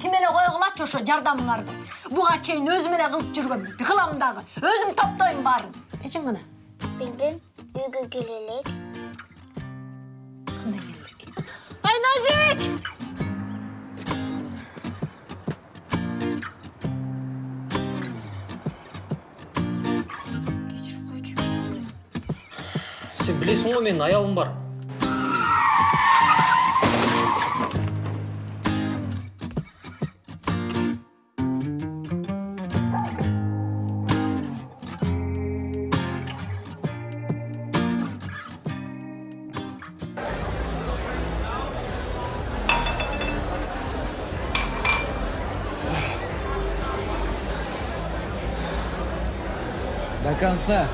тим эле койгулачы ошо жардамыңарды буга чейин өзүм эле кылып жүргөм кылам дагы өзүм топтойм баарын. Эжең кана? Билбем, үйгө келелек. кандай келдик айназик кечирип койчу сен білесің ғой менің аялым бар. До конца.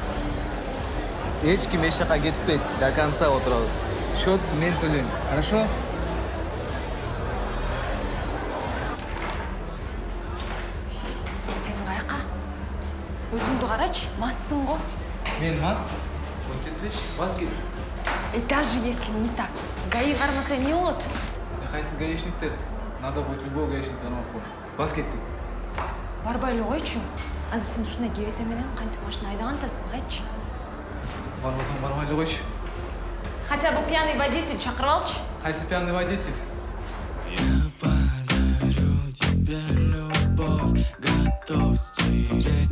Эч ким эч жака кетпейт до конца отурабыз счетты мен төлөйм хорошо? Сен каяка өзүңдү карачы массың го мен мас? Он жетпеш бас кес и даже если не так. Гаи кармаса эмне болот кайсы гаишниктер надо будет любой гаишник танымап коюм бас кеттик барбай эле койчу азыр сен ушундай кебете менен кантип машина айдаган атасың айтчы барбасаң барбай эле койчу хотя бы пьяный водитель чакырып алчы кайсы пьяный водитель подарю тебе любовь, готов стереть.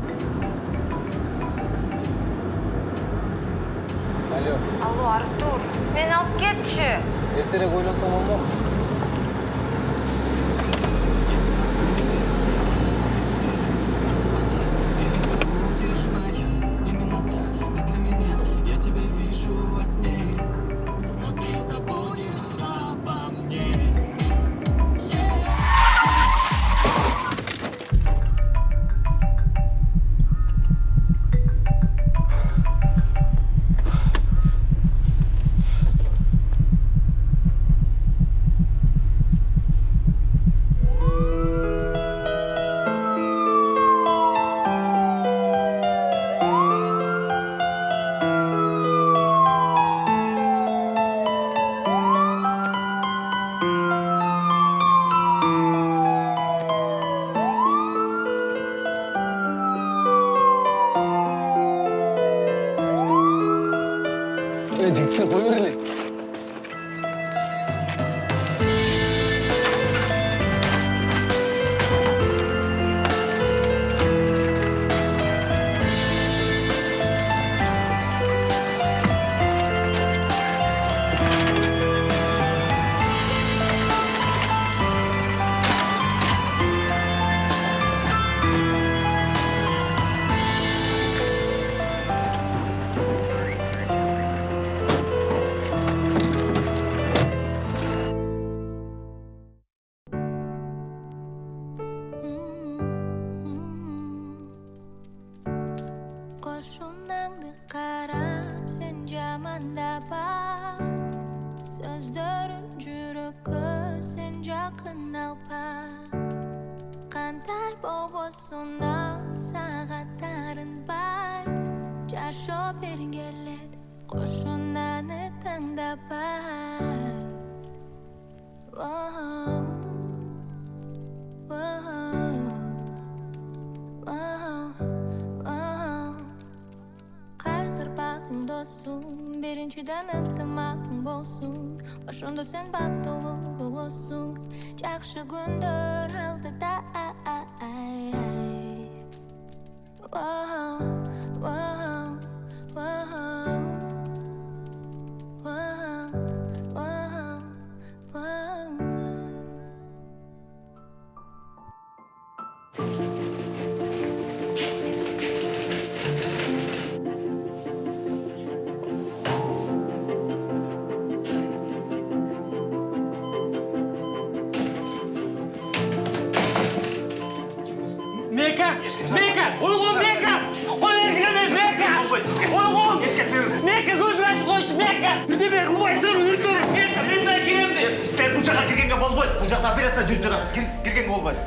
алло алло артур мени алып кетчи эртерээк ойлонсоң болмок кайгырбагың досум биринчиден ынтымагың болсун. Ошондо сен бактылуу болосуң. Жакшы күндөр алдыда жаққа кіргенге болмайды бұл жақта операция жүріп жатады Кір- кіргенге болмайды.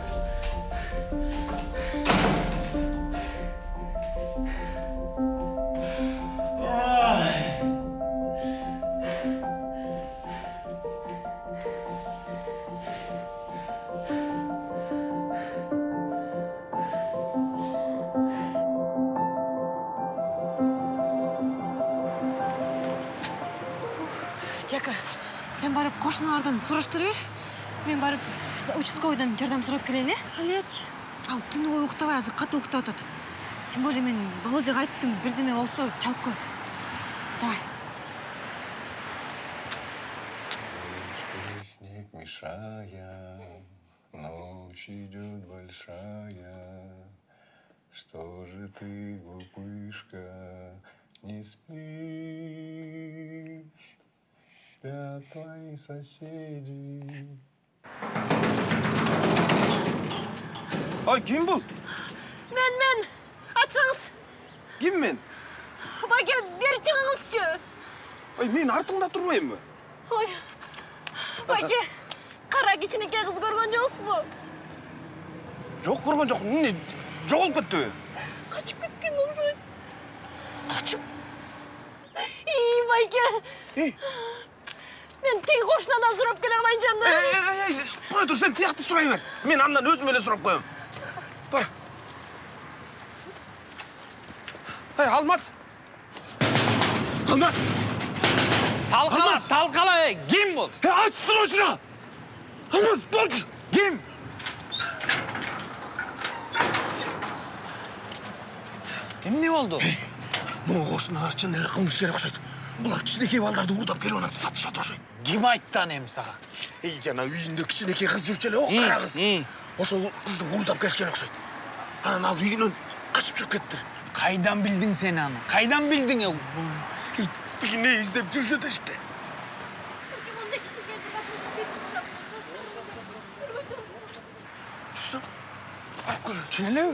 Сураштыра бер мен барып участковыйдан жардам сурап келейин э алечи ал түнү бою уктабай азыр катуу уктап атат тем более мен володяга айттым бирдеме болсо чалып коет давай. Снег мешая, ночь идет большая. Что же ты, глупышка, не спишь? Спят твои соседи. Kim bu? мен мен айтсаңыз Kim men? байке бері чыгыңызчы Ay men артыңда тұрмаймын. ой байке кара кичинекей кыз көргөн жоксузбу Жоқ көрген жоқ. Не жоғалып кетті. качып кеткен окшойт качып ий байке Ей, мен тиги кошунадан сурап келе калайынчы ей, анда ей, ей, қоя тұр, сен тияқты сұрай бер. Мен андан өзім еле сұрап қоямын. Бар. Ей, Алмас. Алмас. Талқала, талқала, ей, кім бұл? Ей, o şunu. Алмас, болды. Кім? Кім не болды? Бұл қошыналар шын эле қылмыскер ұқсайды. Бұлар кішінекей балдарды ұрдап келіп ана сатып жатыр ұқсайды. Кім айтты анем саған? Ей, жана үйінде кішінекей қыз жүрчү эле, о, М, қара қыз. Ошол қызды ұрдап келишкен ұқсайды. Анан ал үйінен қашып шығып кетті. Қайдан білдің сен аны? Қайдан білдің? тигине іздеп жүрші іште. Жүрсің? Барып көр. Шынелі?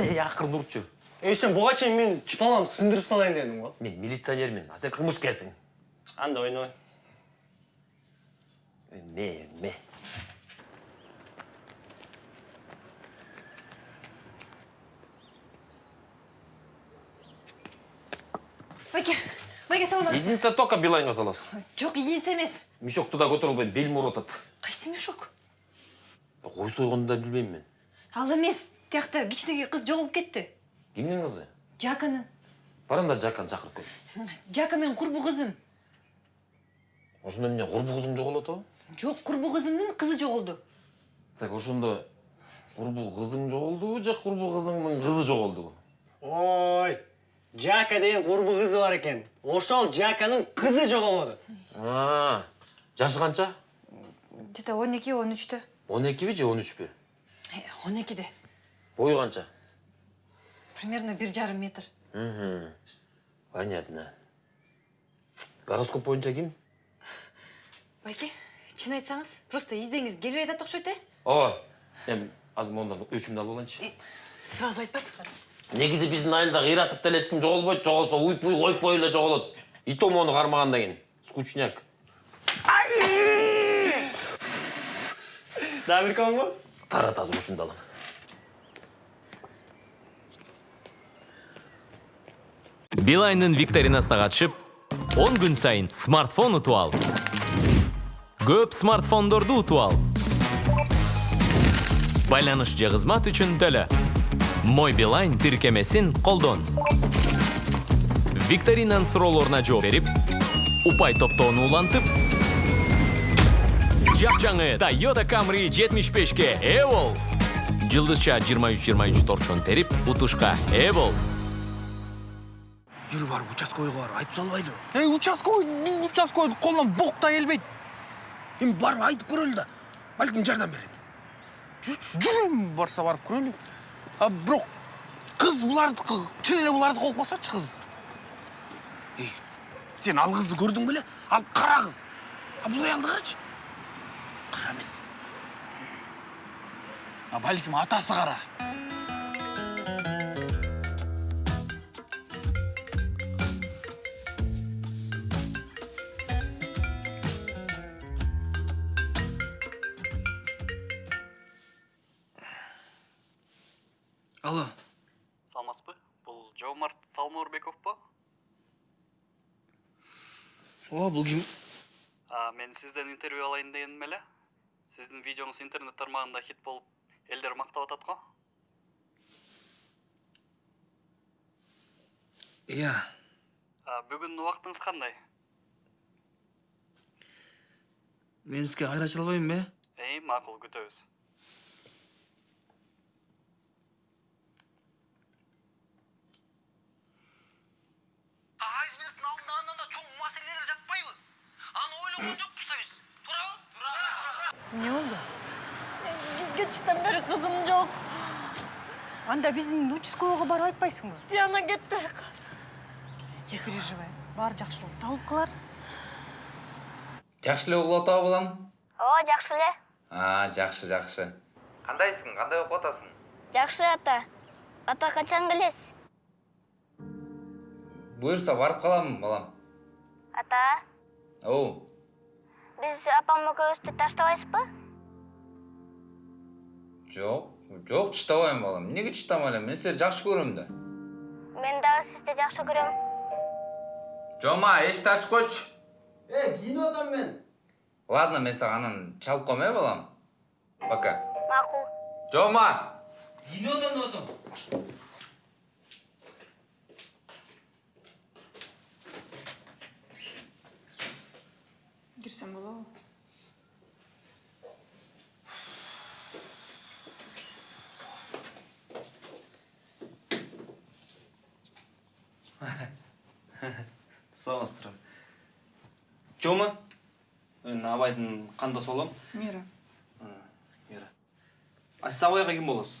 Ей, ақырын ұртшы. Ей сен буга чейин мен чыпаламды сындырып салайын дедің го Мен милиционермін, а сен қылмыскерсің. анда ойнобой Ме, ме. байке байке саламатсыз Единица только билайнға саласың. жок единица эмес Мешокты да көтере албайм, белім ауыртады. кайсы мешок Қой сойғанды да білмеймін мен. ал эмес тиякта кичинекей кыз жоголуп кетти Кімнің қызы? жаканын Баранда Жакан шақырып кел. жака менин курбу кызым Ошондо эмне курбу кызың жоголот о? жок курбу кызымдын кызы жоголду Так ошондо курбу кызың жоголдубу же курбу кызыңдын кызы жоголдубу? ой жака деген курбу кызы бар экен ошол жаканын кызы жоголоду А, жашы канча? где то он эки он үчтө 12 же 13 пе? он экиде Бою канча? Примерно бир жарым метр Мгм. Понятно. Гороскоп боюнча ким? байке чын айтсаңыз просто издеңиз келбей атат окшойт э Ооба. Эми азыр мондан өчүмдү алып алайынчы. Э, сразу айтпайсыңдар негизи биздин айылда кыйратып деле эч ким жоголбойт жоголсо уйпуй койпой эле жоголот и то мону кармагандан кийин скучняк дагы бир комбу тарат азыр учумду алам билайнын викторинасына катышып 10 күн сайын смартфон утуп ал. Көп смартфондорду утуп ал. Байланыш же кызмат үчүн төлө мой билайн тиркемесин колдон викторинанын суроолоруна жооп берип упай топтоону улантып жапжаңы Toyota Camry 75ке ээ бол жылдызча 23-23 торчон терип утушка ээ Жүрі барып айтып салбайды. Ей, участковый, біз участковый қолынан боқ та келбейді. Эми барып айтып көрөлү да. Балким жардам берет. Жүрчү. Жүрем, барса барып көрелі. А, бирок қыз бұлардікі, чын эле бұлардікі болып қалсачы қыз. Ей, сен ал қызды көрдің беле? Ал қара қыз. А бұл аянды қарачы. Қара емес. А бәлкім атасы қара. сіздің видеоңыз интернет тармағында хит болып елдер мақтап жатады ғой иә. Yeah. бүгін уақытыңыз қандай? Мен сізге айта алмаймын бе? Ей мақұл күтеміз. Эмне болду Keçten beri kızım yok. анда биздин участковыйга барып айтпайсыңбы Диана кетті. не переживай баары жакшы болот табылып калар жакшы эле угуп атабы балам О, жакшы эле. а жакшы жакшы кандайсың кандай окуп атасың Жакшы ата. Ата качан келесиз? буюрса барып калам балам Ата, оу биз апам экөөбүздү таштабайсызбы? жок жок чыдабайм балам эмнеге элем мен силерди жакшы көрөм да Мен дагы сизди жакшы көрөм. жома эшикти ачып койчу Э, кийинип атам мен. ладно мен сага анан чалып коем э балам пока Макул. жома Кийинип атам деп атам. Кирсем болобу саламатсыздар жома мен абайдын кандосы болом мира мира а сиз абайга ким болосуз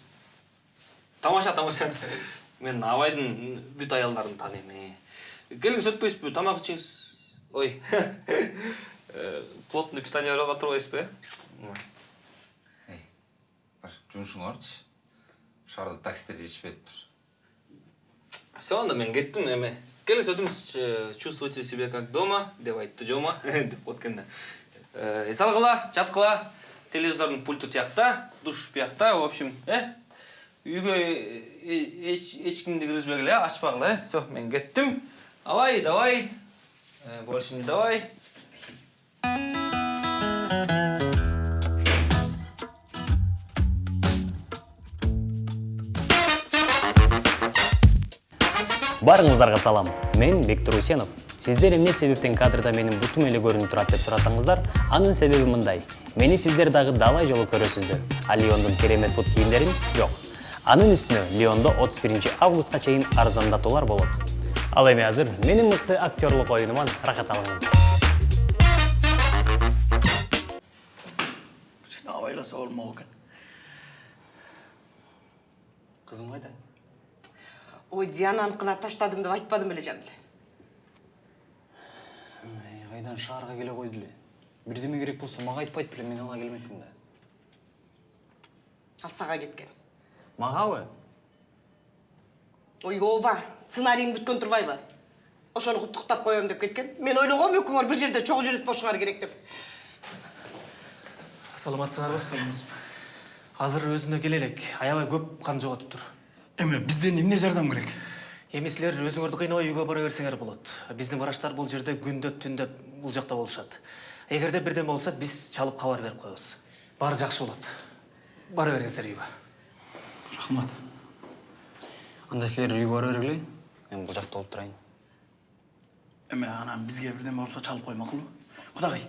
тамаша тамаша мен абайдын бүт аялдарын тааныйм э. келиңиз өтпөйсүзбү тамак ичиңиз ой плотный питание алып турбайсызбы э жумушуңа барчы шаарда такситтер жетишпейатыптыр все анда мен кеттим эме. Келиңиз өтүңүз э, чувствуйте себя как дома деп айтты жома деп коет экен да Э, эс алгыла жаткыла телевизордун пульту тиякта душ биякта в общем э? Үйгө э, эч эч кимди киргизбегиле ачпагыла э? Все мен кеттим давай давай. Э, больше не давай. Барыңыздарга салам. Мен Бектур Усенов. Сиздер эмне себептен кадрда менин бутум эле көрүнүп турат деп сурасаңыздар, анын себеби мындай. Мени сиздер дагы далай жолу көрөсүздөр. А Лиондун керемет бут кийимдерин жок. Анын үстүнө Лиондо 31 августка чейин арзандатуулар болот. Ал эми азыр менин мыкты актерлук оюнуман рахат алыңыздар. абайласа болмок экен кызым кайда ой диананы кына таштадым деп айтпадым беле жанеле Эй, кайдан шаарга келе койду эле бирдеме керек болсо мага айтпайт беле мен ала келмекмин да. Ал сага кеткен. Магабы ой ооба сценарийиң бүткөн турбайбы ошону куттуктап коем деп кеткен. Мен ойлогом экөөңөр бир жерде чогуу жүрүп болушуңар керек деп. Саламатсыңарбы азыр өзүнө келе элек аябай көп кан жоготуптур эме бизден эмне жардам керек? Эми силер өзүңөрдү кыйнабай үйгө бара берсеңер болот биздин врачтар бул жерде күндөп түндөп бул жакта болушат эгерде бирдеме болсо биз чалып кабар берип коебуз баары жакшы болот бара бериңиздер үйгө рахмат. Анда силер үйгө бара бергиле мен бул жакта болуп турайын эме анан бизге бирдеме болсо чалып кой макулбу кудагай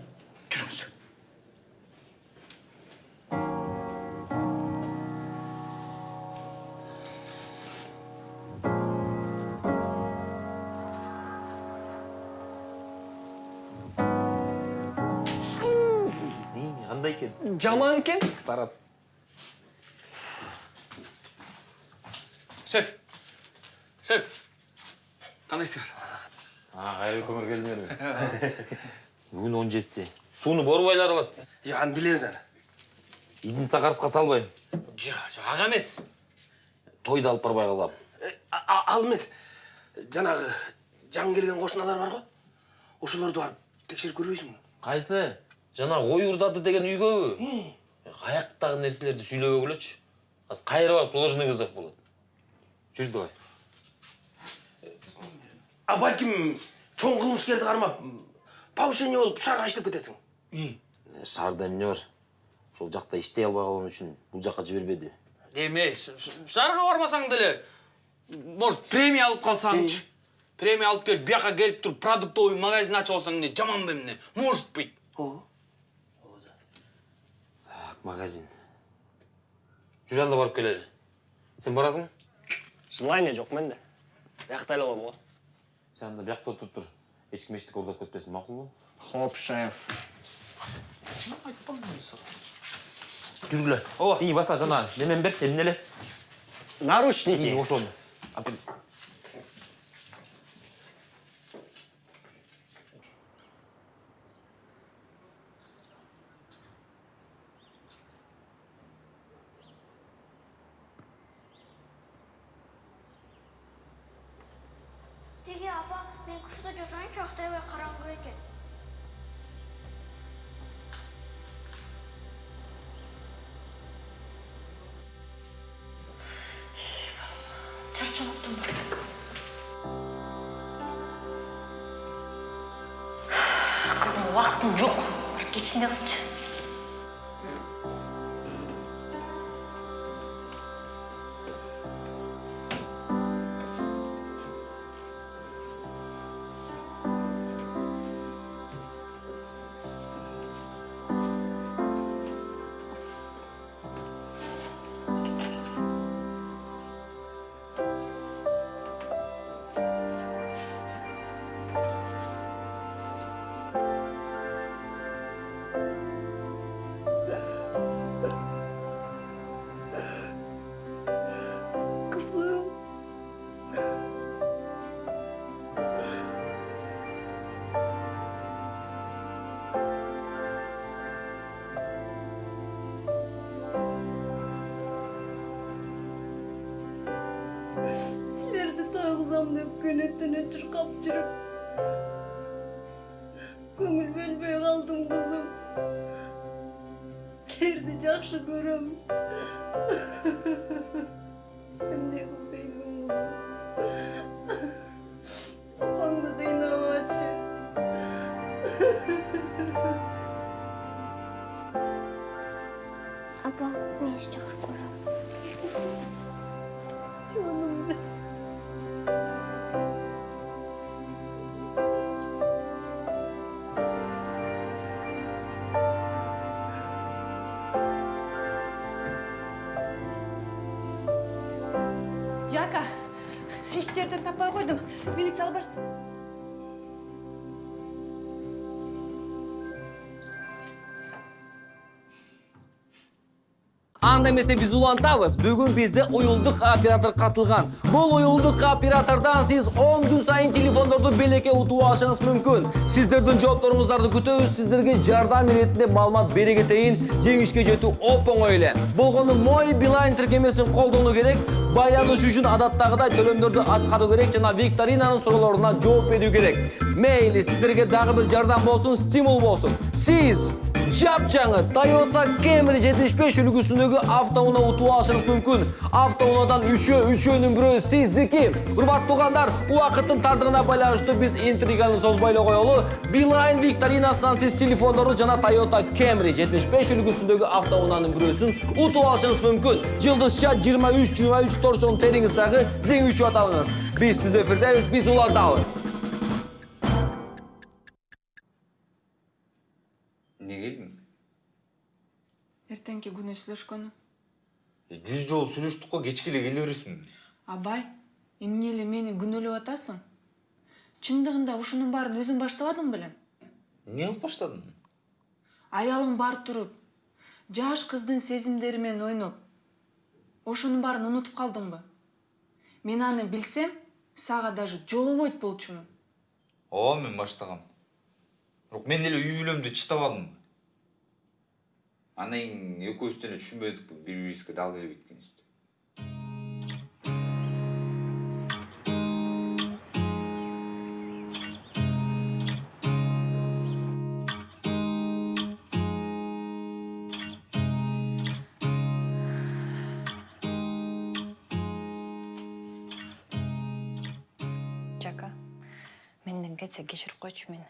жүрүңүз жаман экен тарат шеф. Шеф. Кандайсыңар а кайрылып көмөр келдиңерби бүгүн он жетиси сууну борбайлар алат же аны билебиз аны идин сакарыска салбайм жа жа ага эмес тойду алып барбай калам ал эмес жанагы жаңы келген кошуналар бар го ошолорду барып текшерип көрбөйсүңбү кайсы жана кой урдады деген үйгөбү каяктагы нерселерди сүйлөбөгүлөчү азыр кайра барып должный вызов болот жүр давай а балким чоң кылмышкерди кармап повышение болуп шаарга иштеп кетесиң шаарда эмне бар. Ошол жакта иштей албай калган үчүн бул жака жибербеди эме шаарга барбасаң деле может премия алып калсаңчы премия алып келип бияка келип туруп продуктовый магазин ачып алсаң эмне жаманбы эмне может быть. Магазин. Жужанда барып келелі сен барасың? Желание жоқ менде. Бияқта эле коем го сен анда бияқта отырып тұр. Ешкім ештеңе ұрлап кетпесін мақұл ба хоп шеф. Жүргіле о! И баса жана немен берші эмнеле наручники. Ошону деп түні шырқап жүріп көңіл бөлмей қалдым қызым сілерді жақсы көрем милицияға барсын анда эмесе биз улантабыз. Бүгүн бизде уюлдук оператор катылган. Бул уюлдук оператордон сиз 10 күн сайын телефондорду белекке утуп алышыңыз мүмкүн. Сиздердин жоопторуңуздарды күтөбүз сиздерге жардам иретинде маалымат бере кетейин жеңишке жетүү оп оңой эле болгону мой билайн тиркемесин колдонуу керек. Байланыш үчүн адаттагыдай төлөмдөрдү аткаруу керек жана викторинанын суроолоруна жооп берүү керек мейли сиздерге дагы бир жардам болсун стимул болсун сиз жапжаңы Toyota Camry 75 үлгүсүндөгү автоунаа утуп алышыңыз мүмкүн. Автоунаадан үчөө, үчөөнүн бирөө сиздики. Урматтуу туугандар, убакыттын тардыгына байланыштуу биз интриганы созбой эле коелу. Билайн викторинасынан сиз телефондорду жана Toyota Camry 75 үлгүсүндөгү автоунаанын бирөөсүн утуп алышыңыз мүмкүн. Жылдызча 23-23 торчон териңиздагы жеңүүчү аталыңыз. Биз түз эфирдебиз, биз улантабыз. Күнү сүйлөшкөнү жүз жолу сүйлөштүк го кечке эле келе бересиң. Абай эмне эле мени күнөөлөп атасың? Чындыгында ушунун баарын өзүң баштабадың белең эмне кылып баштадың? Аялың бар туруп жаш кыздын сезимдери менен ойноп ошонун баарын унутуп калдыңбы? Мен аны билсем сага даже жолобойт болчумун. Ооба мен баштагам. Бирок мен эле үй бүлөмдү чыдабадым андан кийин экөөбүз деле түшүнбөдүкпү бири бирибизге дал келбейт жака менден кетсе кечирип койчу мени.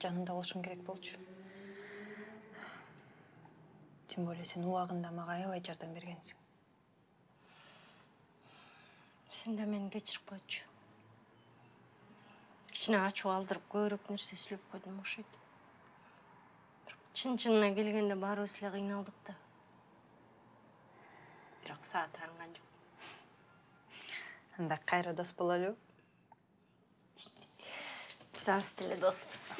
Жаныңда болушуң керек болчу тем более сен убагында мага аябай жардам бергенсиң Сен де мені кешіріп қойшы. Кішкене ачу алдырып көбірек нәрсе сөйлеп қойдым оқшайды. Бірақ чын чынына келгенде баарыбыз эле кыйналдык да бирок сага таанган жок анда кайра дос бололубу биз алыс деле доспуз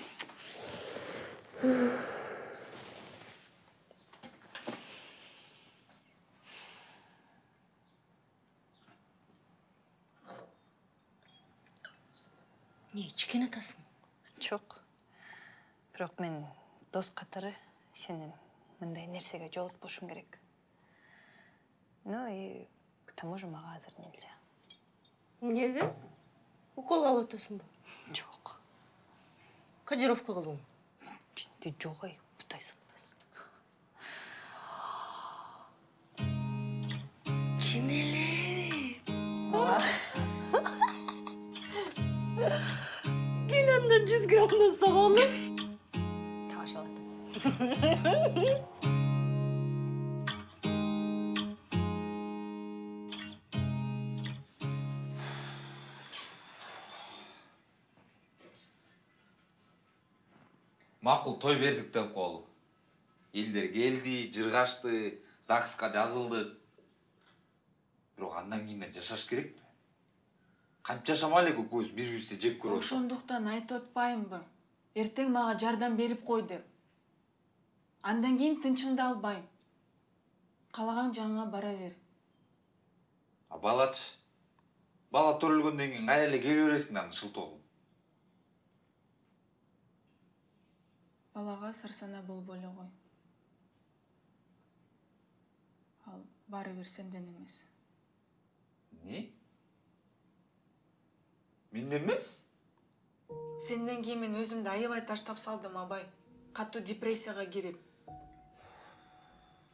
эмне ичкен атасың жок бирок мен дос катары сени мындай нерсеге жолотпошум керек ну и к тому же мага азыр нельзя эмнеге укол алып атасыңбы жок кодировка кылдыңбы житти жок ай бутайсың чын сабалым тамаша алат макул той бердик деп коелу элдер келди жыргашты загска жазылдык бирок андан кийин эле жашаш керекпи кантип жашамай элек экөөбүз бири бирибизди жек көрүп атып. Ошондуктан айтып атпаймынбы эртең мага жардам берип кой деп андан кийин тынчыңды албайм каалаган жагыңа бара бер. А балачы? Бала төрөлгөндөн кийин кайра эле келе бересиң да аны шылтоо балага сарсана болбой эле кой. Ал баары бир сенден эмес. Эмне менден эмес. Сенден кийин мен өзүмдү аябай таштап салдым абай. Катуу депрессияга кирип.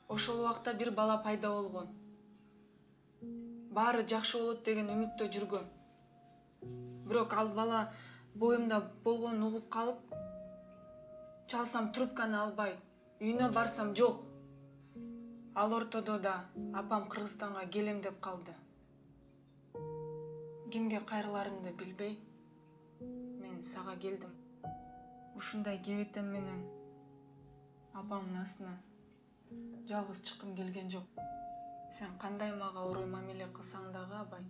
Ошол убакта бир бала пайда болгон. Баары жакшы болот деген үмүттө жүргөм бирок ал бала боюмда болгонун угуп калып чалсам трубканы албайт үйүнө барсам жок. Ал ортодо да апам кыргызстанга келем деп калды кимге кайрыларымды билбей мен сага келдим. Ушундай кебетем менен апамдын астынан жалгыз чыккым келген жок. Сен кандай мага орой мамиле кылсаң дагы абай?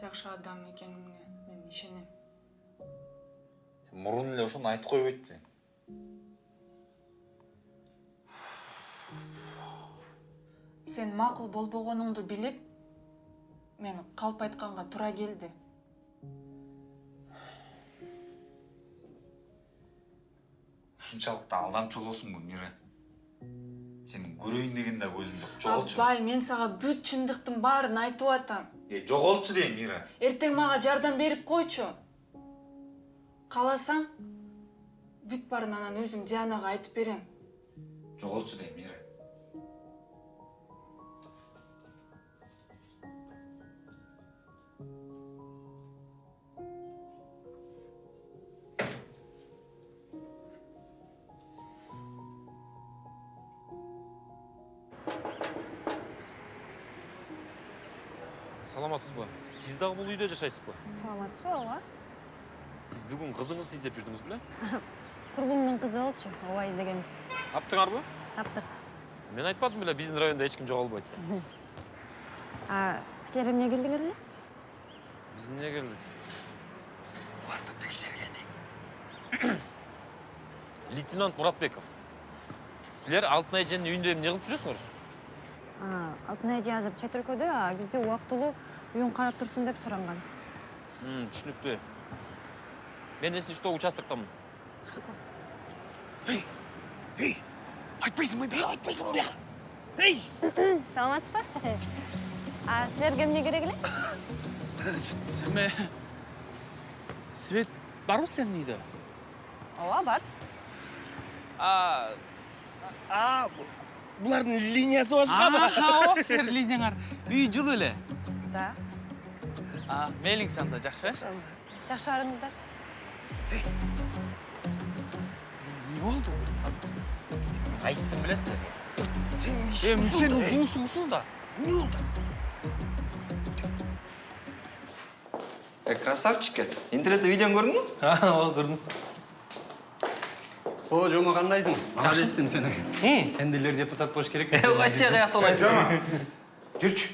Жакшы адам экениңе мен ишенем. Сен мурун эле ошону айтып койбойт белең сен макул болбогонуңду билип мен калп айтканга туура келди. Ушунчалык да алдамчы болосуңбу мира? Сени көрөйүн деген да көзүм жок. Жоголчу. Абай мен сага бүт чындыктын баарын айтып атам. Э жоголчу дейм мира. Эртең мага жардам берип койчу. Кааласаң бүт баарын анан өзүм дианага айтып берем. Жоголчу дейм мира саламатсызбы сиз дагы бул үйдө жашайсыз ба саламатсызбы ооба? Сиз бүгүн кызыңызды издеп жүрдүңүз беле? Курбумдун кызы болчу ооба издегенбиз. Таптыңарбы таптык мен айтпадым беле биздин райондо эч ким жоголбойт деп. А силер эмне келдиңер эле? Биз эмне келдик? Оларды текшергени. лейтенант муратбеков силер алтын эженин үйүндө эмне кылып жүрөсүңөр? Алтын эже азыр чет өлкөдө а бизди убактылуу үйүн карап турсун деп суранган М, түшүнүктүү мен эсли что участоктомун Эй, эй, айтпайсың ба айтпайсың ба бияка? Эй! саламатсызбы а силерге эмне керек эле эме свет барбы силердин үйдө ооба бар а А, булардын линиясы башкабы? ооба силердин линияңар үй жылуу эле да а мейлиңиз анда жакшы жакшы барыңыздар эмне болду айттым билесиздер Сенин эми ишин сенин ушул да, эй. жумушуң ушул да Не болду? Э, красавчик. Интернетте видеоны көрдің бе? ооба көрдүм О, жома кандайсың? Молодецсің сен. Сен делер депутат болуш керек. Качча каяктан айтып. Жома. Жүрчү.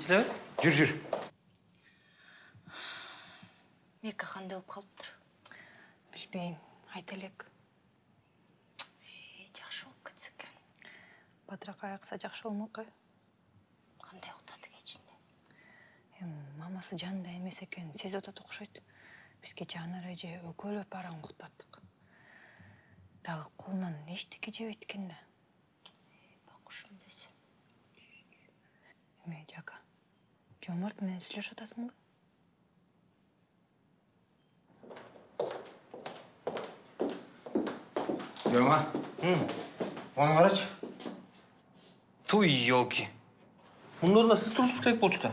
Иштебе? Жүр, жүр. мека кандай болуп калыптыр билбейм айта элек жакшы болуп кетсе экен батыраак аякса жакшы болмок э кандай уктады кечинде эми мамасы жанында эмес экен сезип атат окшойт биз кечээ анар эже экөөлөп араң уктаттык дагы колунан эчтеке жебейт экен да бакушум десе эме жака. Жомарт менен сүйлөшүп атасыңбы Жома. Оны қарашы. Туй, елки. Мұның орнында сіз тұрушыңыз керек болчу да.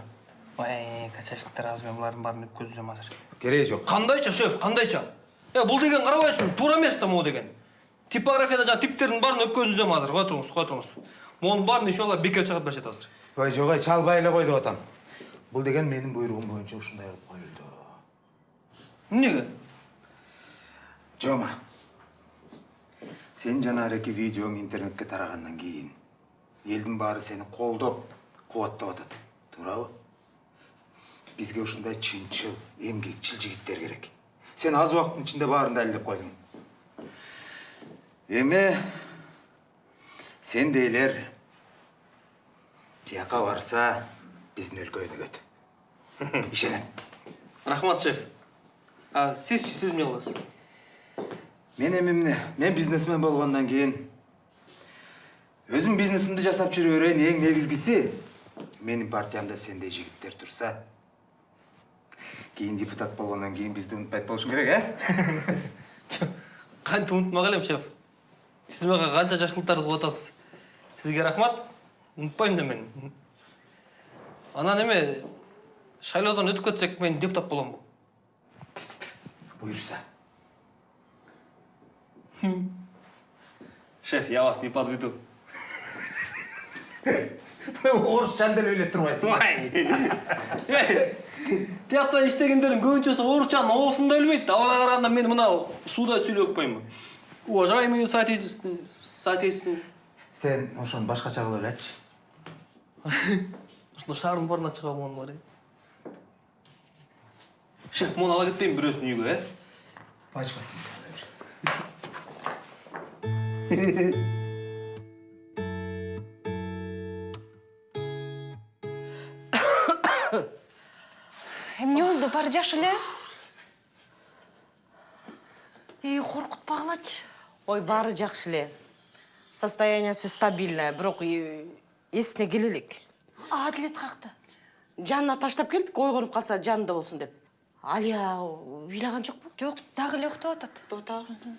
Ой, качаштар азыр мен бұлардың барын өткөзүзөм азыр. Керегі жоқ. Қандайча, шеф, қандайча? Е, бұл деген қарабайсың, тура емес та деген. Типографияда жаңа типтердің барын өткөзүзөм азыр. Қой тұрыңыз, қой тұрыңыз. Мұның барын иншалла бекер шығарып беришет азыр. Ой, жоқ, ай, чалбай эле қой деп атам. Бұл деген менің бұйрығым бойынша ушундай қылып қойылды. Неге? Жома. Сен жанарыки видеоң интернетке тарағаннан кейін елдің бары сені қолдап, қуаттап атады. Турабы? Бізге ушундай чынчыл, эмгекчил жигиттер керек. Сен аз уақыттың ішінде барын дәлелдеп қойдың. Эме сен дейлер тияқа барса біздің өлкөйүнү көт. Ишенем. Рахмат, шеф. А сіз сіз не қыласыз? Мен эмемне, мен бизнесмен болгондон кийин өзүм бизнесимди жасап жүрө берейин эң негизгиси менин партиямда сендей жигиттер турса кийин депутат болгондон кийин бизди унутпайт болушуң керек э Қанты ұмытмақ елем, шеф. Сіз маған қанша жақсылықтарды қылып атасыз. Сізге рахмат. Ұмытпаймын да мен. Ана неме, шайлаудан өтіп кетсек, мен депутат боламын. Бұйырса. Шеф, я вас не подведу. орысшаны деле ойлеп турбайсың Тияқтан іштегендердің көбіншесі орысшаны осында білмейді. Алға қарағанда мен мына суда сөйлеп қоймын. Уважаемые соотечественные. сен ошону башкача кылып элечи Шаардын барына чыга болгон бар. Шеф, муну ала кетпейм бирөөсүн үйгө, э? пачкасын эмне болду баары жакшы эле? Үй коркутпагылачы ой баары жакшы эле. Состояниясы стабильное бирок и- эсине келе элек адилет каякта жанына таштап келдик ойгонуп калса жанында болсун деп. Алия ыйлаган жокпу? Жок дагы эле уктап атат. Уктап атабы